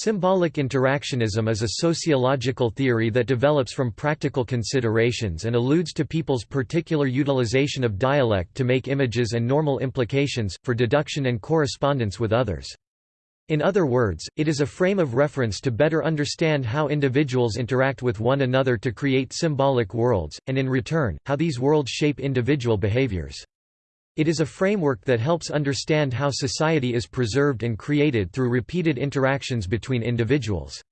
Symbolic interactionism is a sociological theory that develops from practical considerations and alludes to people's particular utilization of dialect to make images and normal implications, for deduction and correspondence with others. In other words, it is a frame of reference to better understand how individuals interact with one another to create symbolic worlds, and in return, how these worlds shape individual behaviors. It is a framework that helps understand how society is preserved and created through repeated interactions between individuals.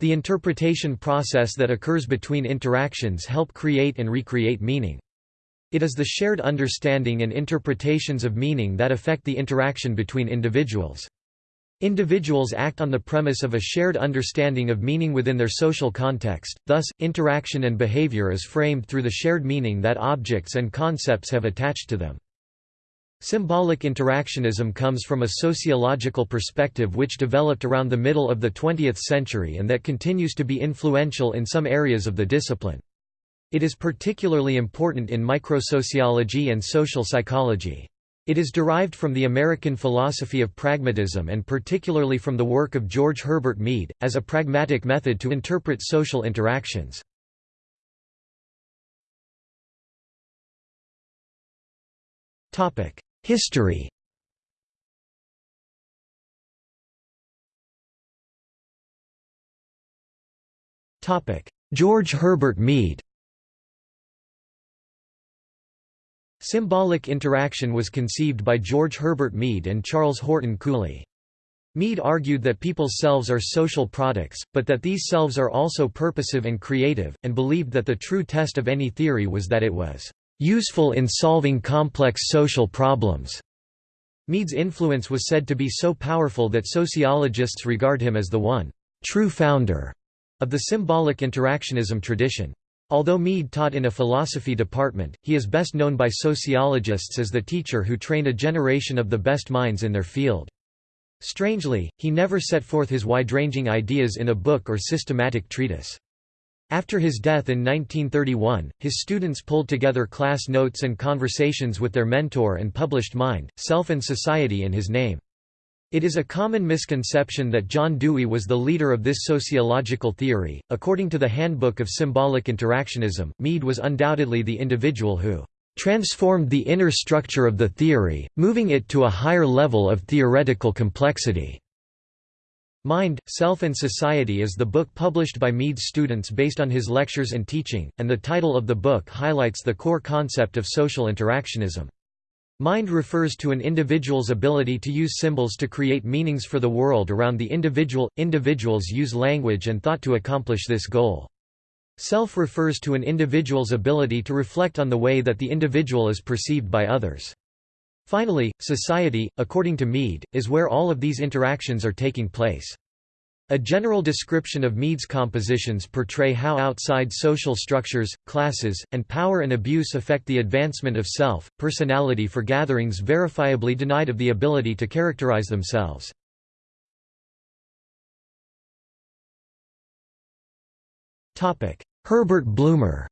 The interpretation process that occurs between interactions help create and recreate meaning. It is the shared understanding and interpretations of meaning that affect the interaction between individuals. Individuals act on the premise of a shared understanding of meaning within their social context, thus, interaction and behavior is framed through the shared meaning that objects and concepts have attached to them. Symbolic interactionism comes from a sociological perspective which developed around the middle of the 20th century and that continues to be influential in some areas of the discipline. It is particularly important in microsociology and social psychology. It is derived from the American philosophy of pragmatism and particularly from the work of George Herbert Mead, as a pragmatic method to interpret social interactions. History. George Herbert Mead. Symbolic interaction was conceived by George Herbert Mead and Charles Horton Cooley. Mead argued that people's selves are social products, but that these selves are also purposive and creative, and believed that the true test of any theory was that it was useful in solving complex social problems. Mead's influence was said to be so powerful that sociologists regard him as the one true founder of the symbolic interactionism tradition. Although Mead taught in a philosophy department, he is best known by sociologists as the teacher who trained a generation of the best minds in their field. Strangely, he never set forth his wide-ranging ideas in a book or systematic treatise. After his death in 1931, his students pulled together class notes and conversations with their mentor and published Mind, Self and Society in his name. It is a common misconception that John Dewey was the leader of this sociological theory. According to the Handbook of Symbolic Interactionism, Mead was undoubtedly the individual who transformed the inner structure of the theory, moving it to a higher level of theoretical complexity. Mind, Self and Society is the book published by Mead's students based on his lectures and teaching, and the title of the book highlights the core concept of social interactionism. Mind refers to an individual's ability to use symbols to create meanings for the world around the individual. Individuals use language and thought to accomplish this goal. Self refers to an individual's ability to reflect on the way that the individual is perceived by others. Finally, society, according to Mead, is where all of these interactions are taking place. A general description of Mead's compositions portray how outside social structures, classes, and power and abuse affect the advancement of self, personality for gatherings verifiably denied of the ability to characterize themselves. Herbert Blumer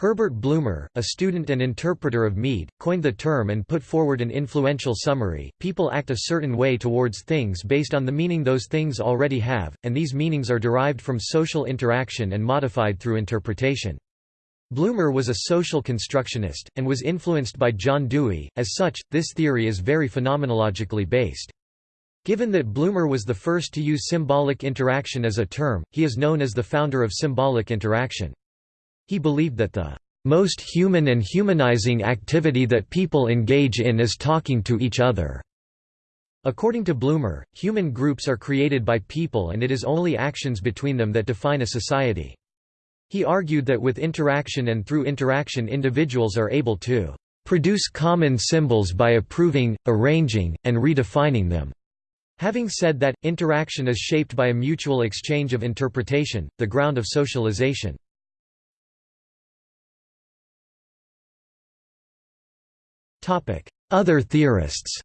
Herbert Blumer, a student and interpreter of Mead, coined the term and put forward an influential summary. People act a certain way towards things based on the meaning those things already have, and these meanings are derived from social interaction and modified through interpretation. Blumer was a social constructionist, and was influenced by John Dewey, as such, this theory is very phenomenologically based. Given that Blumer was the first to use symbolic interaction as a term, he is known as the founder of symbolic interaction. He believed that the most human and humanizing activity that people engage in is talking to each other. According to Blumer, human groups are created by people and it is only actions between them that define a society. He argued that with interaction and through interaction individuals are able to produce common symbols by approving, arranging, and redefining them. Having said that, interaction is shaped by a mutual exchange of interpretation, the ground of socialization. Other theorists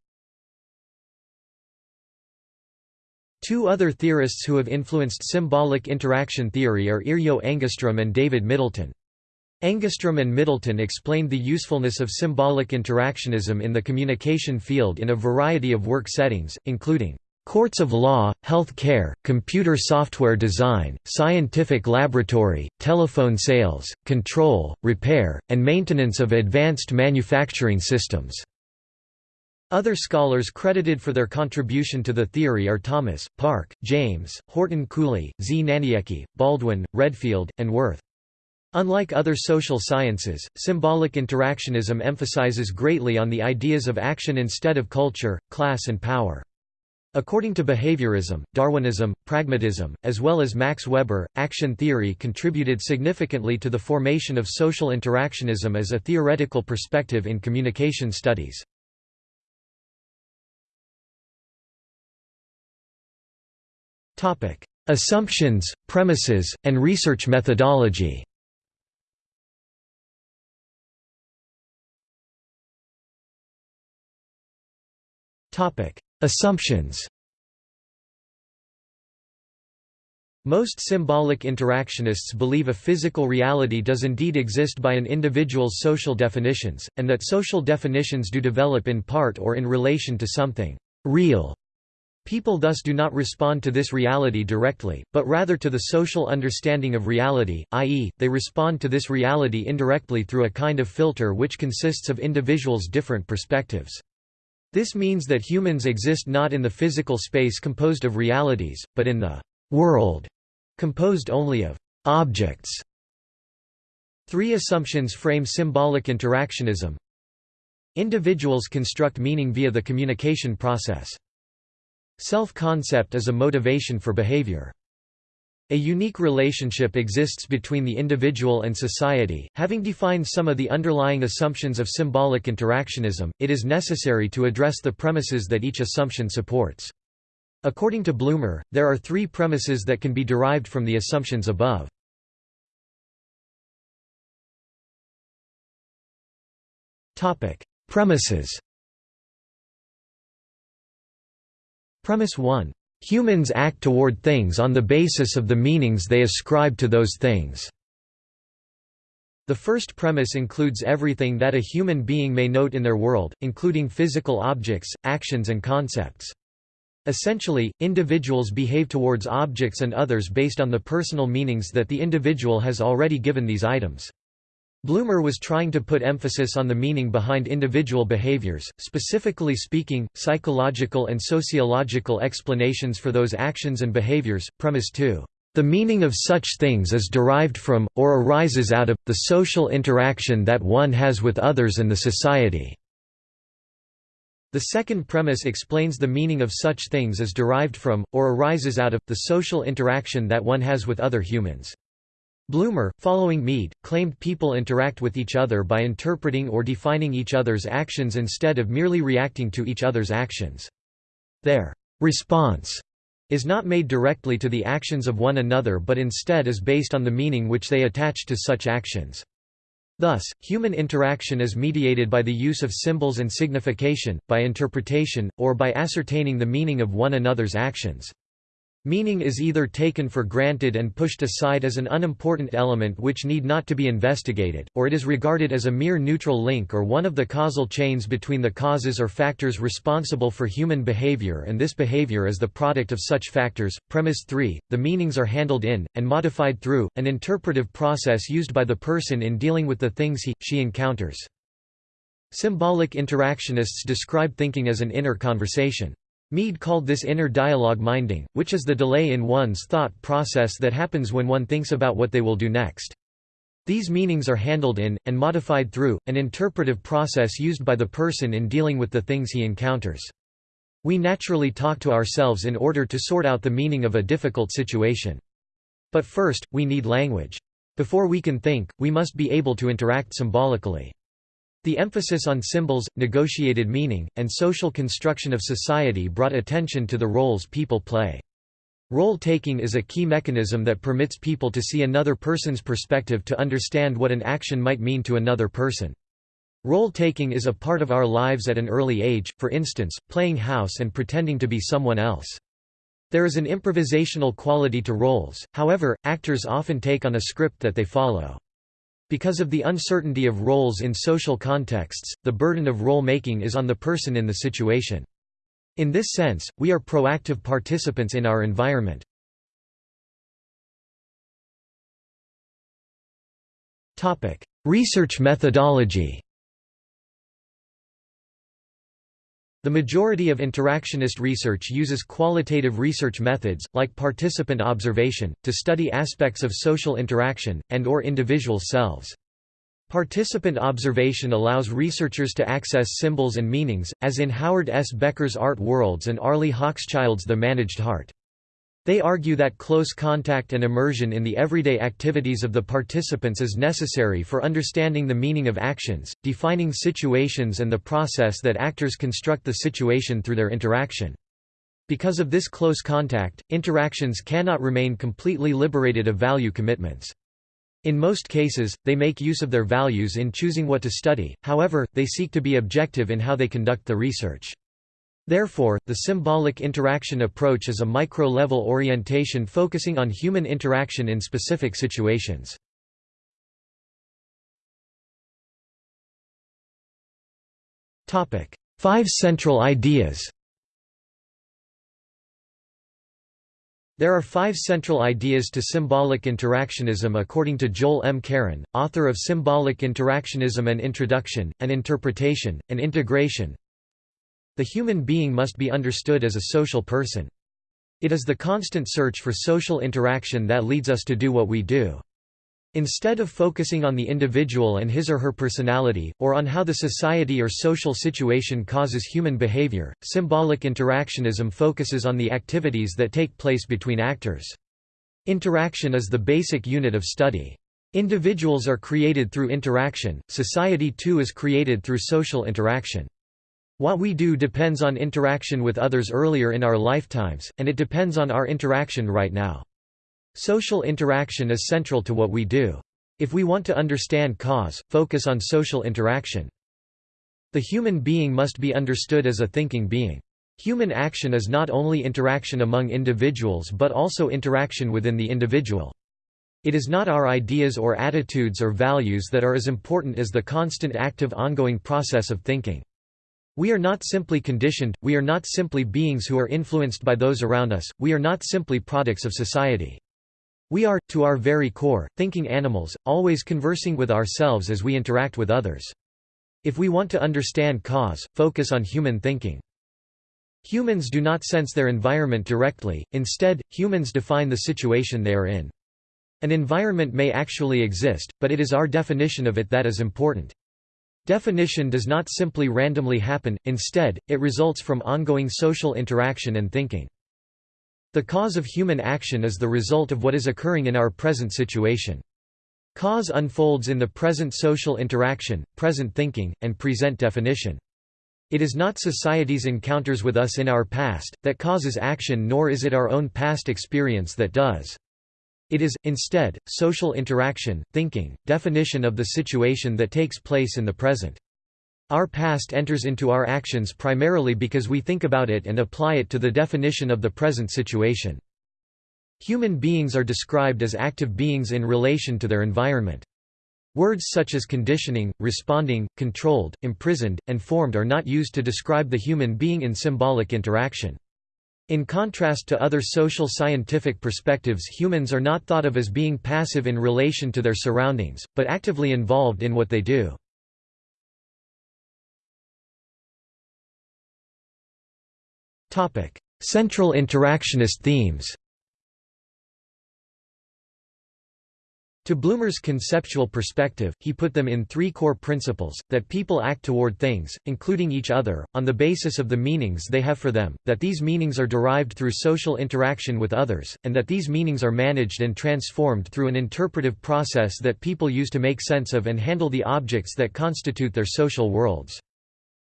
Two other theorists who have influenced symbolic interaction theory are Yrjö Engeström and David Middleton. Engeström and Middleton explained the usefulness of symbolic interactionism in the communication field in a variety of work settings, including courts of law, health care, computer software design, scientific laboratory, telephone sales, control, repair, and maintenance of advanced manufacturing systems. Other scholars credited for their contribution to the theory are Thomas, Park, James, Horton Cooley, Znaniecki, Baldwin, Redfield, and Wirth. Unlike other social sciences, symbolic interactionism emphasizes greatly on the ideas of action instead of culture, class and power. According to behaviorism, Darwinism, pragmatism, as well as Max Weber, action theory contributed significantly to the formation of social interactionism as a theoretical perspective in communication studies. Assumptions, premises, and research methodology Assumptions Most symbolic interactionists believe a physical reality does indeed exist by an individual's social definitions, and that social definitions do develop in part or in relation to something real. People thus do not respond to this reality directly, but rather to the social understanding of reality, i.e., they respond to this reality indirectly through a kind of filter which consists of individuals' different perspectives. This means that humans exist not in the physical space composed of realities, but in the world, composed only of objects. Three assumptions frame symbolic interactionism. Individuals construct meaning via the communication process. Self-concept is a motivation for behavior. A unique relationship exists between the individual and society. Having defined some of the underlying assumptions of symbolic interactionism, it is necessary to address the premises that each assumption supports. According to Blumer, there are three premises that can be derived from the assumptions above. Topic: Premises Premise 1 Humans act toward things on the basis of the meanings they ascribe to those things. The first premise includes everything that a human being may note in their world, including physical objects, actions and concepts. Essentially, individuals behave towards objects and others based on the personal meanings that the individual has already given these items. Blumer was trying to put emphasis on the meaning behind individual behaviors, specifically speaking, psychological and sociological explanations for those actions and behaviors. Premise 2. The meaning of such things is derived from, or arises out of, the social interaction that one has with others and the society. The second premise explains the meaning of such things is derived from, or arises out of, the social interaction that one has with other humans. Blumer, following Mead, claimed people interact with each other by interpreting or defining each other's actions instead of merely reacting to each other's actions. Their response is not made directly to the actions of one another but instead is based on the meaning which they attach to such actions. Thus, human interaction is mediated by the use of symbols and signification, by interpretation, or by ascertaining the meaning of one another's actions. Meaning is either taken for granted and pushed aside as an unimportant element which need not to be investigated, or it is regarded as a mere neutral link or one of the causal chains between the causes or factors responsible for human behavior and this behavior is the product of such factors. Premise 3. The meanings are handled in, and modified through, an interpretive process used by the person in dealing with the things he, she encounters. Symbolic interactionists describe thinking as an inner conversation. Mead called this inner dialogue minding, which is the delay in one's thought process that happens when one thinks about what they will do next. These meanings are handled in, and modified through, an interpretive process used by the person in dealing with the things he encounters. We naturally talk to ourselves in order to sort out the meaning of a difficult situation. But first, we need language. Before we can think, we must be able to interact symbolically. The emphasis on symbols, negotiated meaning, and social construction of society brought attention to the roles people play. Role-taking is a key mechanism that permits people to see another person's perspective to understand what an action might mean to another person. Role-taking is a part of our lives at an early age, for instance, playing house and pretending to be someone else. There is an improvisational quality to roles, however, actors often take on a script that they follow. Because of the uncertainty of roles in social contexts, the burden of role-making is on the person in the situation. In this sense, we are proactive participants in our environment. Research methodology The majority of interactionist research uses qualitative research methods, like participant observation, to study aspects of social interaction, and or individual selves. Participant observation allows researchers to access symbols and meanings, as in Howard S. Becker's Art Worlds and Arlie Hochschild's The Managed Heart. They argue that close contact and immersion in the everyday activities of the participants is necessary for understanding the meaning of actions, defining situations and the process that actors construct the situation through their interaction. Because of this close contact, interactions cannot remain completely liberated of value commitments. In most cases, they make use of their values in choosing what to study, however, they seek to be objective in how they conduct the research. Therefore, the symbolic interaction approach is a micro-level orientation focusing on human interaction in specific situations. Five central ideas There are five central ideas to symbolic interactionism according to Joel M. Charon, author of Symbolic Interactionism An Introduction, An Interpretation, and Integration, the human being must be understood as a social person. It is the constant search for social interaction that leads us to do what we do. Instead of focusing on the individual and his or her personality, or on how the society or social situation causes human behavior, symbolic interactionism focuses on the activities that take place between actors. Interaction is the basic unit of study. Individuals are created through interaction, society too is created through social interaction. What we do depends on interaction with others earlier in our lifetimes, and it depends on our interaction right now. Social interaction is central to what we do. If we want to understand cause, focus on social interaction. The human being must be understood as a thinking being. Human action is not only interaction among individuals but also interaction within the individual. It is not our ideas or attitudes or values that are as important as the constant active ongoing process of thinking. We are not simply conditioned, we are not simply beings who are influenced by those around us, we are not simply products of society. We are, to our very core, thinking animals, always conversing with ourselves as we interact with others. If we want to understand cause, focus on human thinking. Humans do not sense their environment directly, instead, humans define the situation they are in. An environment may actually exist, but it is our definition of it that is important. Definition does not simply randomly happen, instead, it results from ongoing social interaction and thinking. The cause of human action is the result of what is occurring in our present situation. Cause unfolds in the present social interaction, present thinking, and present definition. It is not society's encounters with us in our past, that causes action nor is it our own past experience that does. It is, instead, social interaction, thinking, definition of the situation that takes place in the present. Our past enters into our actions primarily because we think about it and apply it to the definition of the present situation. Human beings are described as active beings in relation to their environment. Words such as conditioning, responding, controlled, imprisoned, and formed are not used to describe the human being in symbolic interaction. In contrast to other social scientific perspectives humans are not thought of as being passive in relation to their surroundings, but actively involved in what they do. Central interactionist themes To Blumer's conceptual perspective, he put them in three core principles, that people act toward things, including each other, on the basis of the meanings they have for them, that these meanings are derived through social interaction with others, and that these meanings are managed and transformed through an interpretive process that people use to make sense of and handle the objects that constitute their social worlds.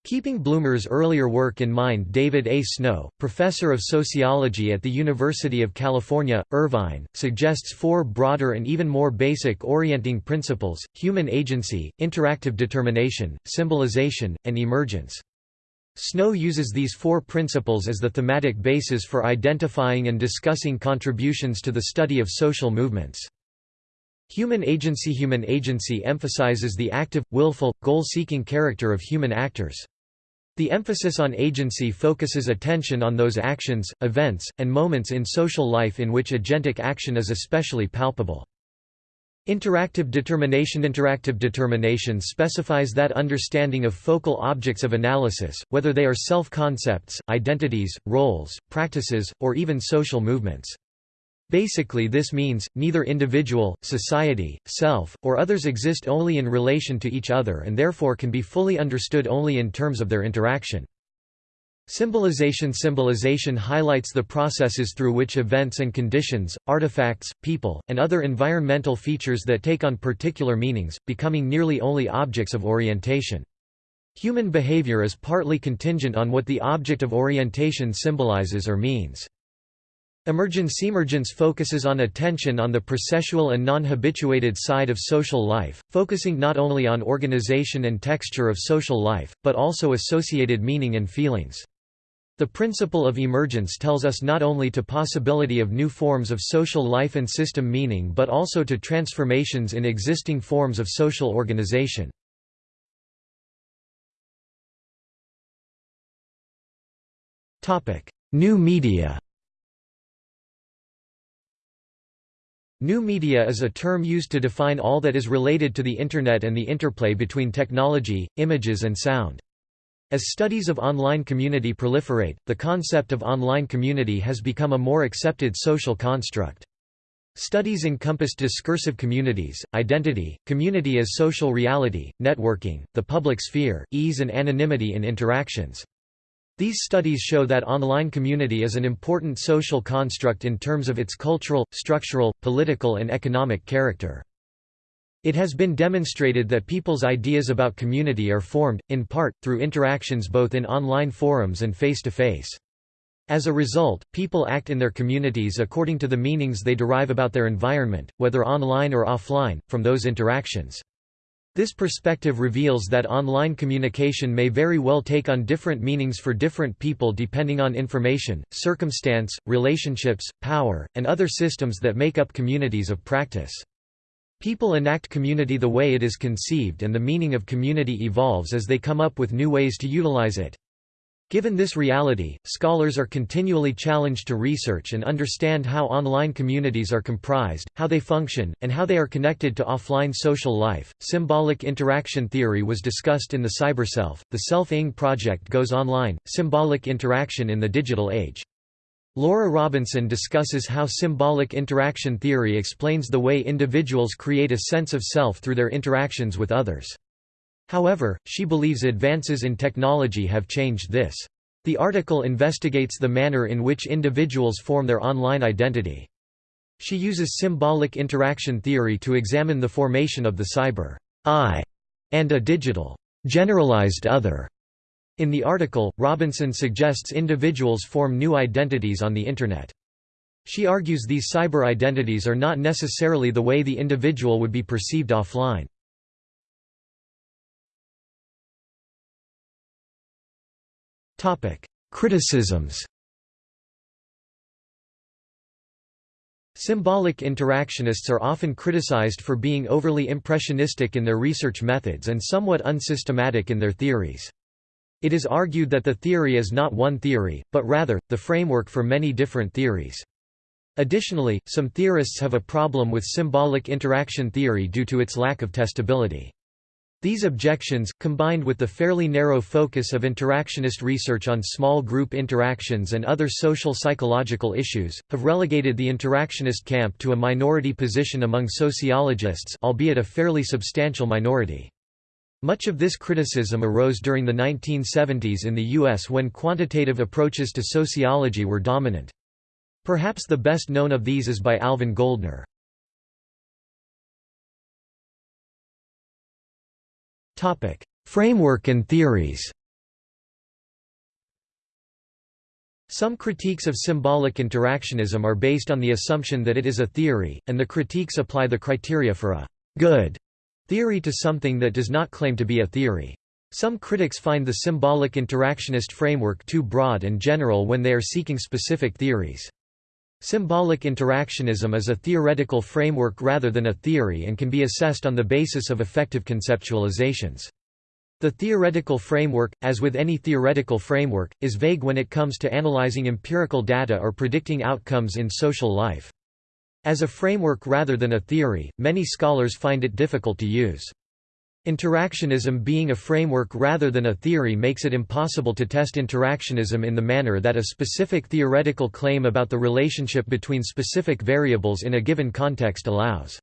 Keeping Blumer's earlier work in mind David A. Snow, professor of sociology at the University of California, Irvine, suggests four broader and even more basic orienting principles, human agency, interactive determination, symbolization, and emergence. Snow uses these four principles as the thematic basis for identifying and discussing contributions to the study of social movements. Human agency Human agency emphasizes the active, willful, goal-seeking character of human actors. The emphasis on agency focuses attention on those actions, events, and moments in social life in which agentic action is especially palpable. Interactive determination Interactive determination specifies that understanding of focal objects of analysis, whether they are self-concepts, identities, roles, practices, or even social movements. Basically this means, neither individual, society, self, or others exist only in relation to each other and therefore can be fully understood only in terms of their interaction. Symbolization Symbolization highlights the processes through which events and conditions, artifacts, people, and other environmental features that take on particular meanings, becoming nearly only objects of orientation. Human behavior is partly contingent on what the object of orientation symbolizes or means. Emergence focuses on attention on the processual and non-habituated side of social life, focusing not only on organization and texture of social life, but also associated meaning and feelings. The principle of emergence tells us not only to possibility of new forms of social life and system meaning but also to transformations in existing forms of social organization. New media New media is a term used to define all that is related to the Internet and the interplay between technology, images and sound. As studies of online community proliferate, the concept of online community has become a more accepted social construct. Studies encompass discursive communities, identity, community as social reality, networking, the public sphere, ease and anonymity in interactions. These studies show that online community is an important social construct in terms of its cultural, structural, political and economic character. It has been demonstrated that people's ideas about community are formed, in part, through interactions both in online forums and face-to-face. -face. As a result, people act in their communities according to the meanings they derive about their environment, whether online or offline, from those interactions. This perspective reveals that online communication may very well take on different meanings for different people depending on information, circumstance, relationships, power, and other systems that make up communities of practice. People enact community the way it is conceived and the meaning of community evolves as they come up with new ways to utilize it. Given this reality, scholars are continually challenged to research and understand how online communities are comprised, how they function, and how they are connected to offline social life. Symbolic interaction theory was discussed in the Cyberself. The Self-ing project goes online, symbolic interaction in the digital age. Laura Robinson discusses how symbolic interaction theory explains the way individuals create a sense of self through their interactions with others. However, she believes advances in technology have changed this. The article investigates the manner in which individuals form their online identity. She uses symbolic interaction theory to examine the formation of the cyber I and a digital generalized other. In the article, Robinson suggests individuals form new identities on the Internet. She argues these cyber identities are not necessarily the way the individual would be perceived offline. Criticisms Symbolic interactionists are often criticized for being overly impressionistic in their research methods and somewhat unsystematic in their theories. It is argued that the theory is not one theory, but rather, the framework for many different theories. Additionally, some theorists have a problem with symbolic interaction theory due to its lack of testability. These objections, combined with the fairly narrow focus of interactionist research on small group interactions and other social psychological issues, have relegated the interactionist camp to a minority position among sociologists albeit a fairly substantial minority. Much of this criticism arose during the 1970s in the U.S. when quantitative approaches to sociology were dominant. Perhaps the best known of these is by Alvin Gouldner. Topic: Framework and theories. Some critiques of symbolic interactionism are based on the assumption that it is a theory, and the critiques apply the criteria for a good theory to something that does not claim to be a theory. Some critics find the symbolic interactionist framework too broad and general when they are seeking specific theories. Symbolic interactionism is a theoretical framework rather than a theory and can be assessed on the basis of effective conceptualizations. The theoretical framework, as with any theoretical framework, is vague when it comes to analyzing empirical data or predicting outcomes in social life. As a framework rather than a theory, many scholars find it difficult to use. Interactionism being a framework rather than a theory makes it impossible to test interactionism in the manner that a specific theoretical claim about the relationship between specific variables in a given context allows.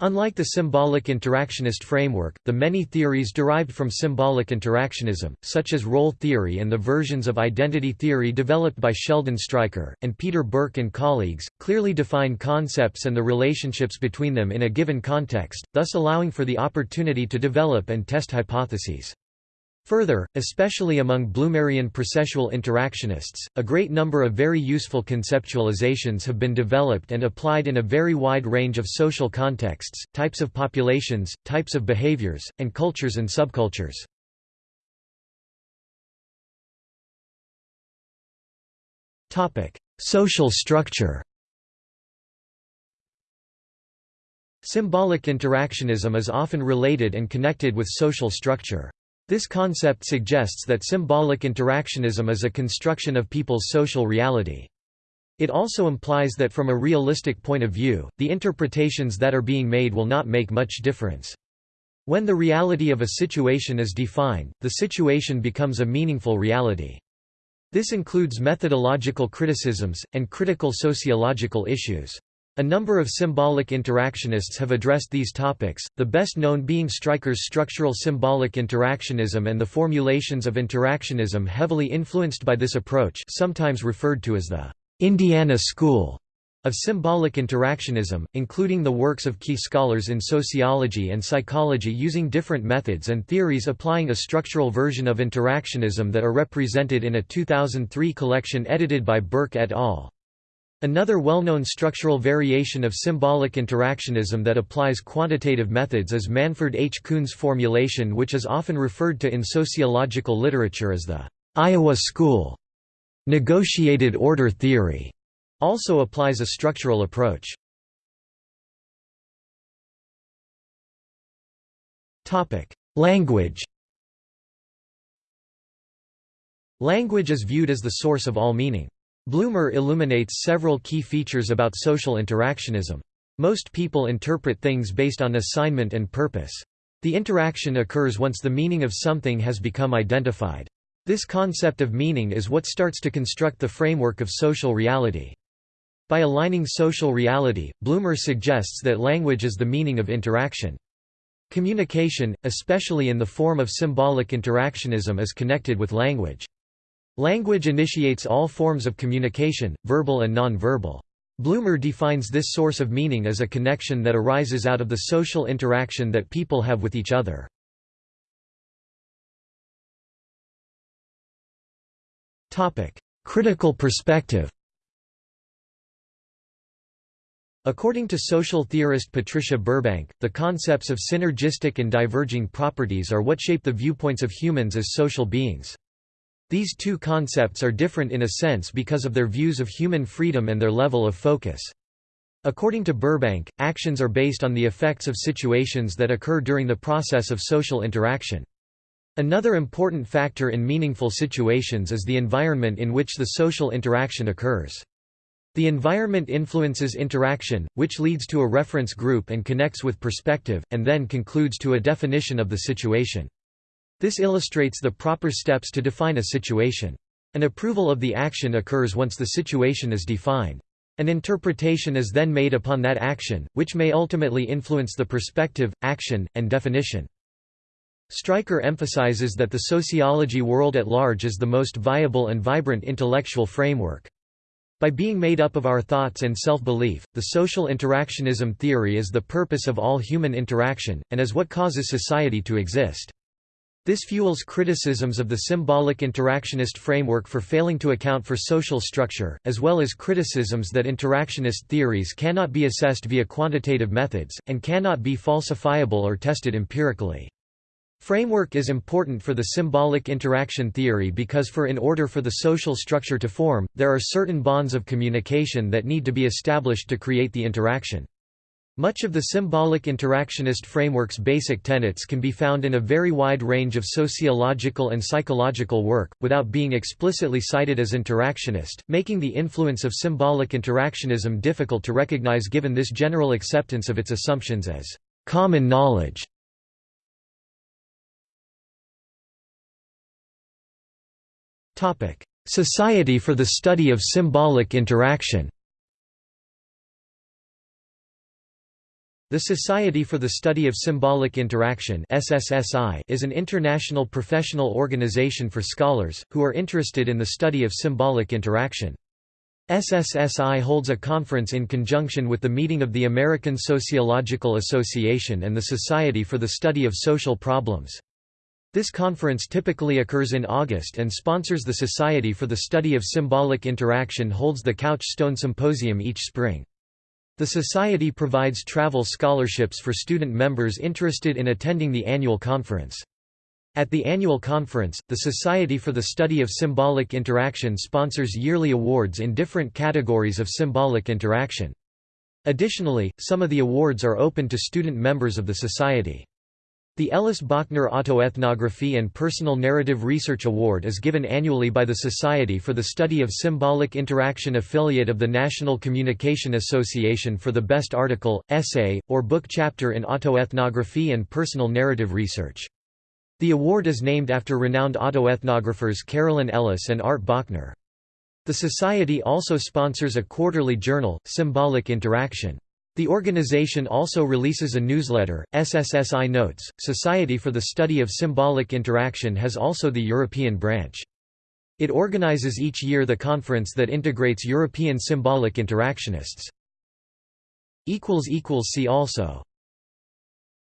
Unlike the symbolic interactionist framework, the many theories derived from symbolic interactionism, such as role theory and the versions of identity theory developed by Sheldon Stryker, and Peter Burke and colleagues, clearly define concepts and the relationships between them in a given context, thus allowing for the opportunity to develop and test hypotheses. Further, especially among Blumerian processual interactionists, a great number of very useful conceptualizations have been developed and applied in a very wide range of social contexts, types of populations, types of behaviors, and cultures and subcultures. Social structure Symbolic interactionism is often related and connected with social structure. This concept suggests that symbolic interactionism is a construction of people's social reality. It also implies that from a realistic point of view, the interpretations that are being made will not make much difference. When the reality of a situation is defined, the situation becomes a meaningful reality. This includes methodological criticisms, and critical sociological issues. A number of symbolic interactionists have addressed these topics, the best known being Stryker's structural symbolic interactionism and the formulations of interactionism heavily influenced by this approach sometimes referred to as the Indiana School of symbolic interactionism, including the works of key scholars in sociology and psychology using different methods and theories applying a structural version of interactionism that are represented in a 2003 collection edited by Burke et al. Another well-known structural variation of symbolic interactionism that applies quantitative methods is Manford H. Kuhn's formulation which is often referred to in sociological literature as the Iowa School. Negotiated order theory also applies a structural approach. Language Language is viewed as the source of all meaning. Blumer illuminates several key features about social interactionism. Most people interpret things based on assignment and purpose. The interaction occurs once the meaning of something has become identified. This concept of meaning is what starts to construct the framework of social reality. By aligning social reality, Blumer suggests that language is the meaning of interaction. Communication, especially in the form of symbolic interactionism is connected with language. Language initiates all forms of communication, verbal and non-verbal. Blumer defines this source of meaning as a connection that arises out of the social interaction that people have with each other. Critical perspective According to social theorist Patricia Burbank, the concepts of synergistic and diverging properties are what shape the viewpoints of humans as social beings. These two concepts are different in a sense because of their views of human freedom and their level of focus. According to Burbank, actions are based on the effects of situations that occur during the process of social interaction. Another important factor in meaningful situations is the environment in which the social interaction occurs. The environment influences interaction, which leads to a reference group and connects with perspective, and then concludes to a definition of the situation. This illustrates the proper steps to define a situation. An approval of the action occurs once the situation is defined. An interpretation is then made upon that action, which may ultimately influence the perspective, action, and definition. Stryker emphasizes that the sociology world at large is the most viable and vibrant intellectual framework. By being made up of our thoughts and self-belief, the social interactionism theory is the purpose of all human interaction, and is what causes society to exist. This fuels criticisms of the symbolic interactionist framework for failing to account for social structure, as well as criticisms that interactionist theories cannot be assessed via quantitative methods, and cannot be falsifiable or tested empirically. Framework is important for the symbolic interaction theory because for in order for the social structure to form, there are certain bonds of communication that need to be established to create the interaction. Much of the symbolic interactionist framework's basic tenets can be found in a very wide range of sociological and psychological work, without being explicitly cited as interactionist, making the influence of symbolic interactionism difficult to recognize given this general acceptance of its assumptions as common knowledge. Society for the Study of Symbolic Interaction The Society for the Study of Symbolic Interaction is an international professional organization for scholars, who are interested in the study of symbolic interaction. SSSI holds a conference in conjunction with the meeting of the American Sociological Association and the Society for the Study of Social Problems. This conference typically occurs in August and sponsors the Society for the Study of Symbolic Interaction holds the Couch Stone Symposium each spring. The Society provides travel scholarships for student members interested in attending the annual conference. At the annual conference, the Society for the Study of Symbolic Interaction sponsors yearly awards in different categories of symbolic interaction. Additionally, some of the awards are open to student members of the Society. The Ellis Bochner Autoethnography and Personal Narrative Research Award is given annually by the Society for the Study of Symbolic Interaction affiliate of the National Communication Association for the best article, essay, or book chapter in autoethnography and personal narrative research. The award is named after renowned autoethnographers Carolyn Ellis and Art Bochner. The Society also sponsors a quarterly journal, Symbolic Interaction. The organization also releases a newsletter, SSSI Notes. Society for the Study of Symbolic Interaction has also the European branch. It organizes each year the conference that integrates European symbolic interactionists. See also